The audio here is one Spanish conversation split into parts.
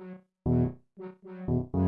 Thank you.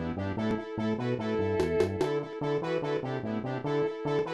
Thank you.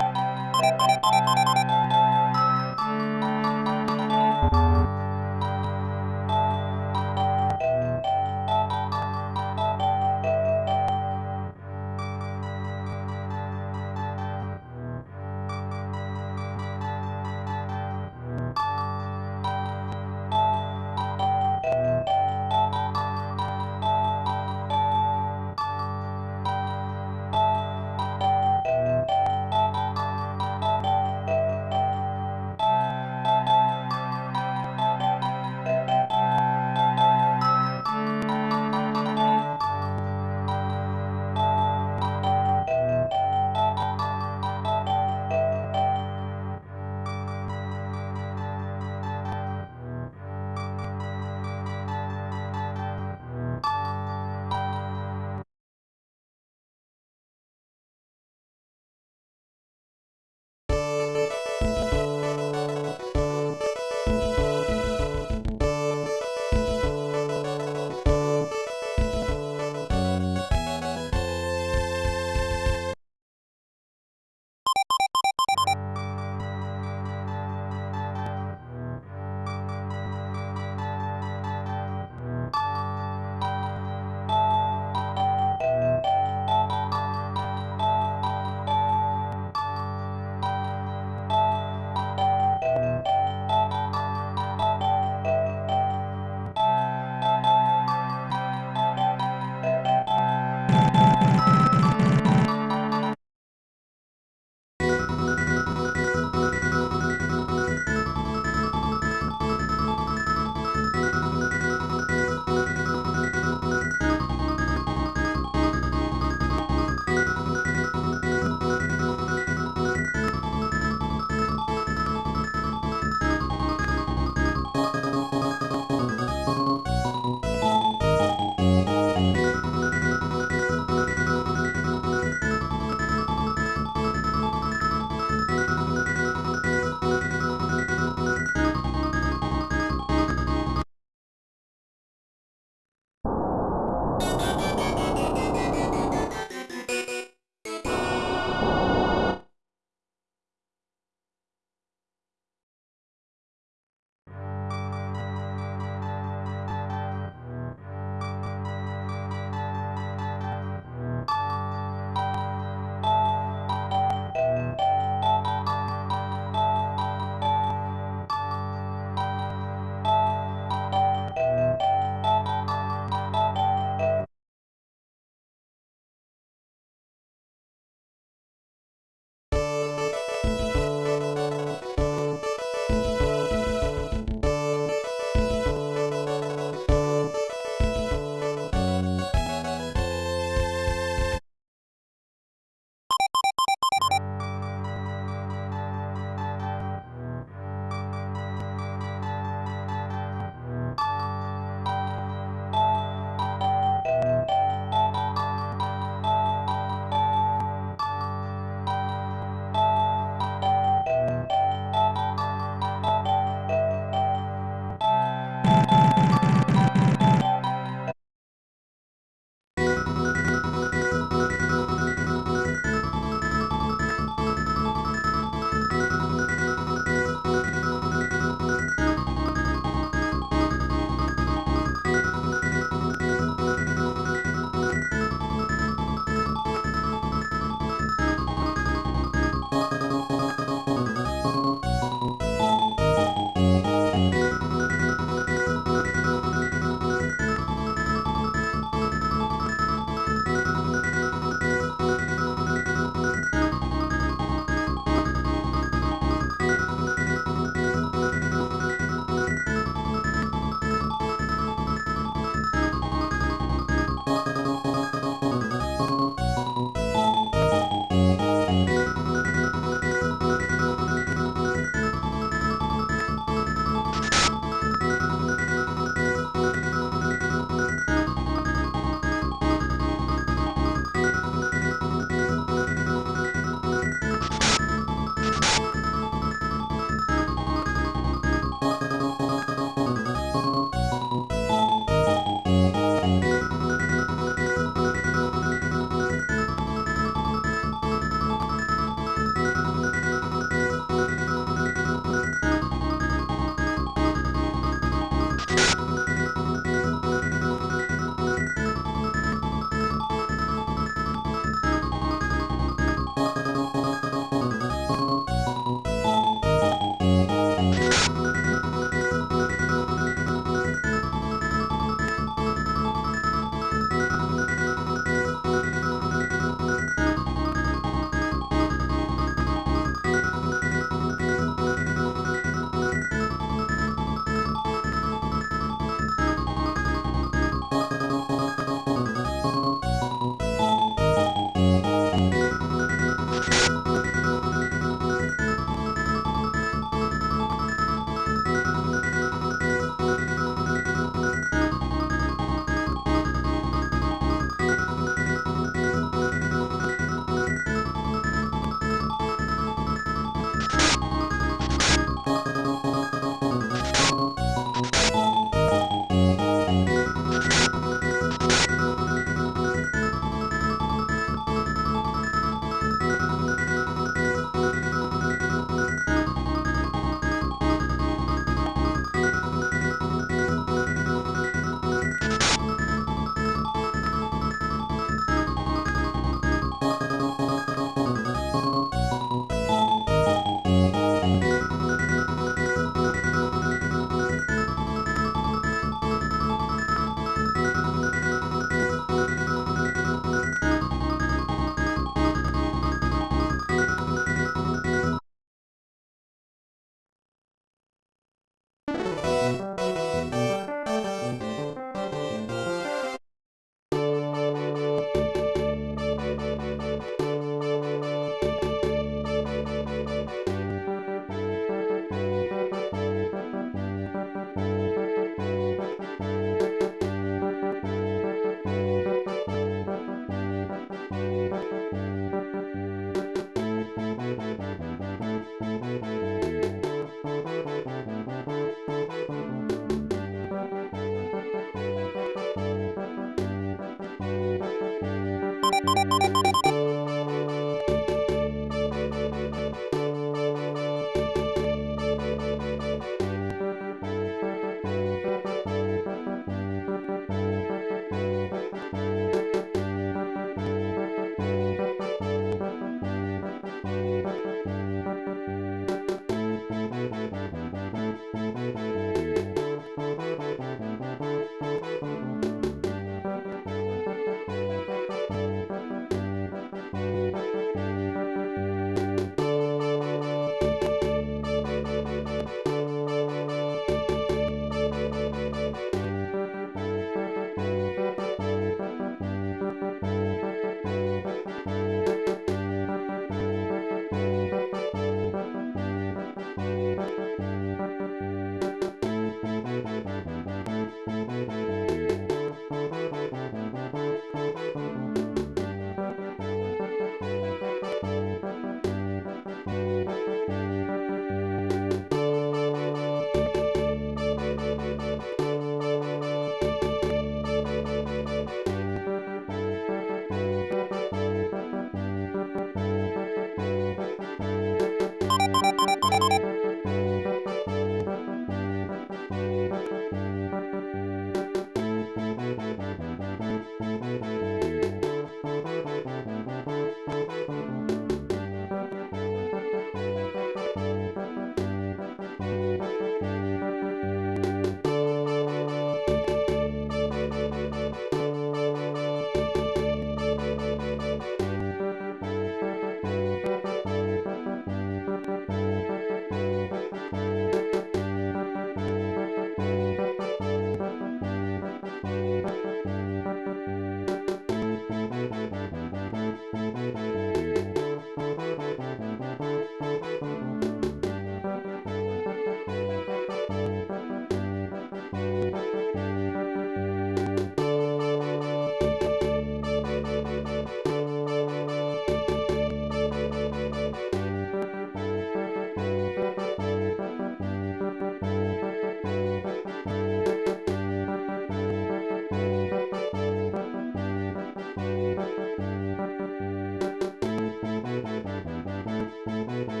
バイバイバイ。